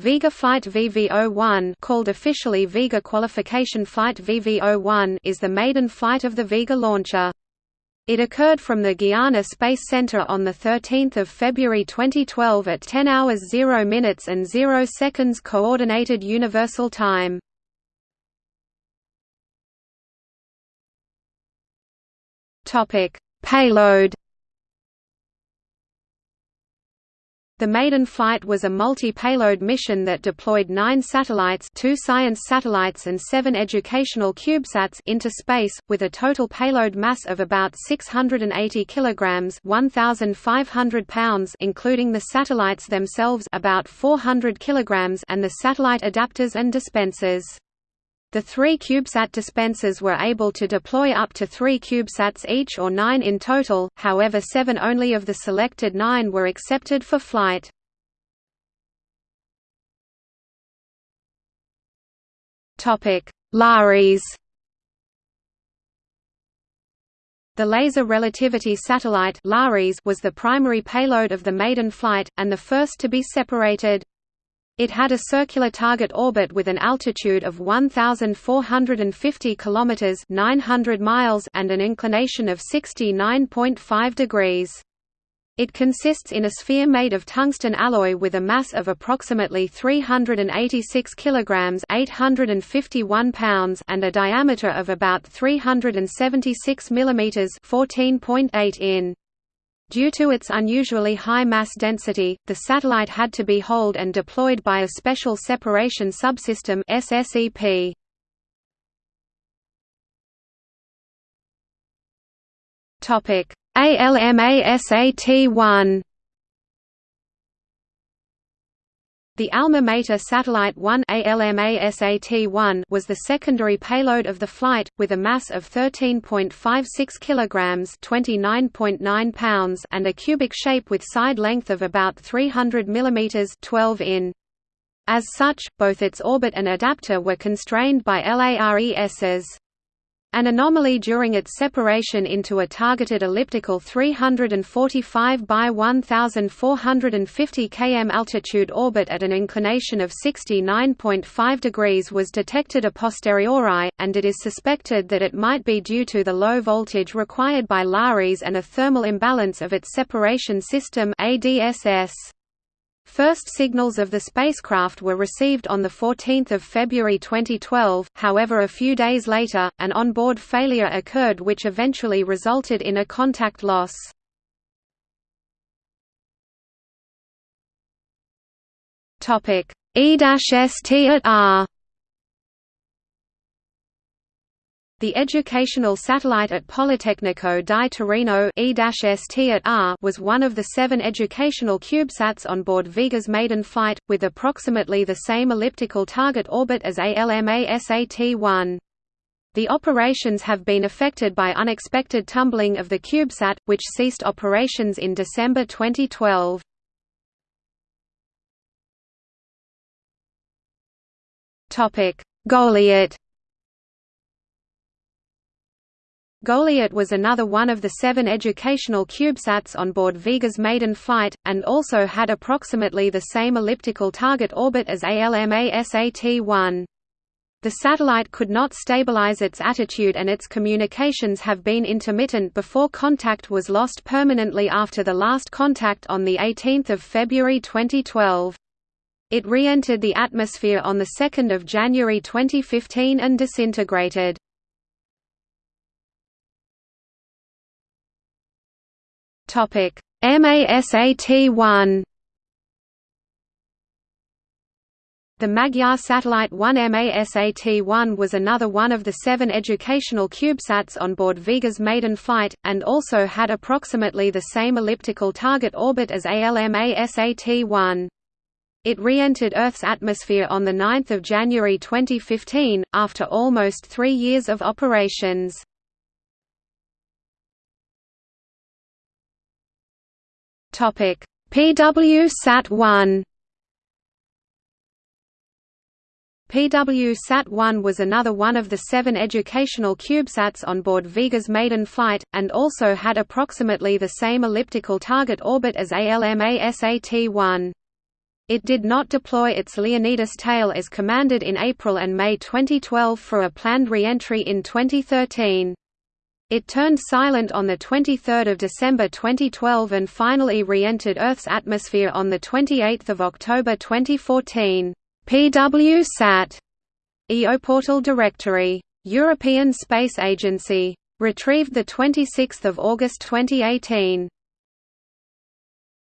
Vega Flight VV-01 called officially Vega Qualification Flight VV-01 is the maiden flight of the Vega launcher. It occurred from the Guiana Space Center on 13 February 2012 at 10 hours 0 minutes and 0 seconds Coordinated Universal Time. Payload The maiden flight was a multi-payload mission that deployed nine satellites two science satellites and seven educational CubeSats into space, with a total payload mass of about 680 kg 1,500 pounds including the satellites themselves about 400 kg and the satellite adapters and dispensers. The three CubeSat dispensers were able to deploy up to three CubeSats each or nine in total, however seven only of the selected nine were accepted for flight. LARES The Laser Relativity Satellite was the primary payload of the maiden flight, and the first to be separated. It had a circular target orbit with an altitude of 1450 kilometers, 900 miles and an inclination of 69.5 degrees. It consists in a sphere made of tungsten alloy with a mass of approximately 386 kilograms, 851 pounds, and a diameter of about 376 millimeters, 14.8 in. Due to its unusually high mass density, the satellite had to be hauled and deployed by a Special Separation Subsystem SSEP. Topic: ALMA-SAT-1 The Alma Mater Satellite 1 ALMA-SAT-1 was the secondary payload of the flight, with a mass of 13.56 kg (29.9 pounds) and a cubic shape with side length of about 300 mm (12 in). As such, both its orbit and adapter were constrained by LARESs. An anomaly during its separation into a targeted elliptical 345 by 1450 km altitude orbit at an inclination of 69.5 degrees was detected a posteriori, and it is suspected that it might be due to the low voltage required by LARES and a thermal imbalance of its separation system ADSS. First signals of the spacecraft were received on 14 February 2012, however a few days later, an onboard failure occurred which eventually resulted in a contact loss. E-ST The educational satellite at Politecnico di Torino at was one of the seven educational CubeSats on board Vega's maiden flight, with approximately the same elliptical target orbit as ALMA-SAT-1. The operations have been affected by unexpected tumbling of the CubeSat, which ceased operations in December 2012. Goliat Goliat was another one of the seven educational CubeSats on board Vega's maiden flight, and also had approximately the same elliptical target orbit as ALMA-SAT-1. The satellite could not stabilize its attitude and its communications have been intermittent before contact was lost permanently after the last contact on 18 February 2012. It re-entered the atmosphere on 2 January 2015 and disintegrated. Topic: MASAT-1 The Magyar Satellite 1 MASAT-1 was another one of the seven educational CubeSats on board Vega's maiden flight, and also had approximately the same elliptical target orbit as ALMA-SAT-1. It re-entered Earth's atmosphere on 9 January 2015, after almost three years of operations. Topic: PW-SAT-1 PW-SAT-1 was another one of the seven educational CubeSats on board Vega's maiden flight, and also had approximately the same elliptical target orbit as ALMA-SAT-1. It did not deploy its Leonidas tail as commanded in April and May 2012 for a planned re-entry in 2013. It turned silent on 23 December 2012 and finally re-entered Earth's atmosphere on 28 October 2014. PWSat EOPortal directory. European Space Agency. Retrieved 26 August 2018.